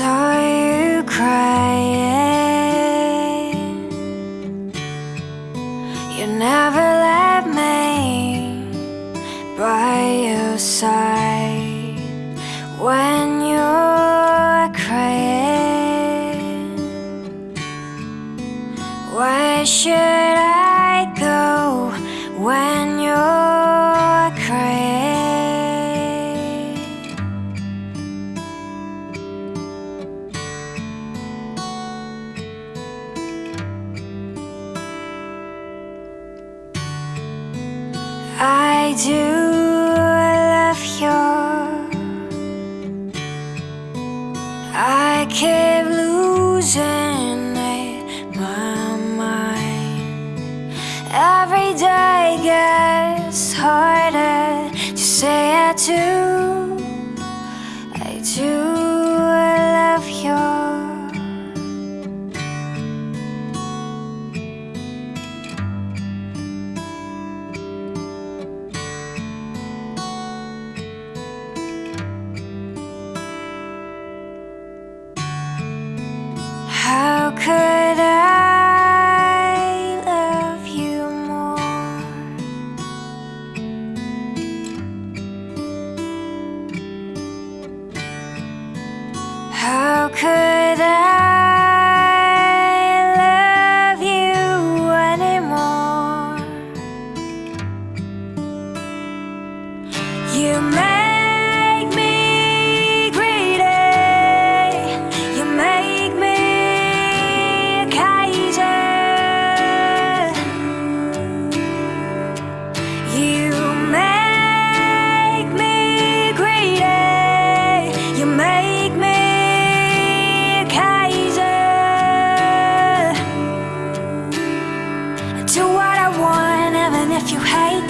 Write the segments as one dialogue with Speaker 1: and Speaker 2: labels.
Speaker 1: saw you crying. You never let me by your side when you're crying. Where should I go when you're I do love you. I keep losing my mind. Every day gets harder to say I do. I do could I love you more? How could I love you anymore?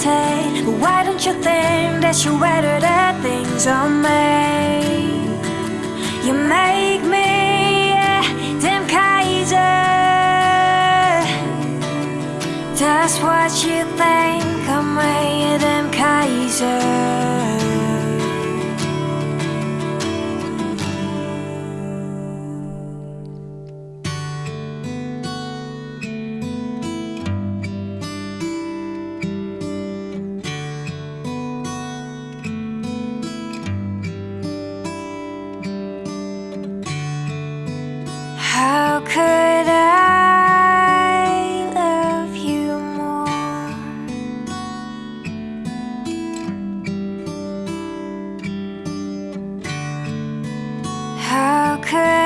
Speaker 1: But why don't you think that you're better the things I make? You make me damn Kaiser. That's what you think Could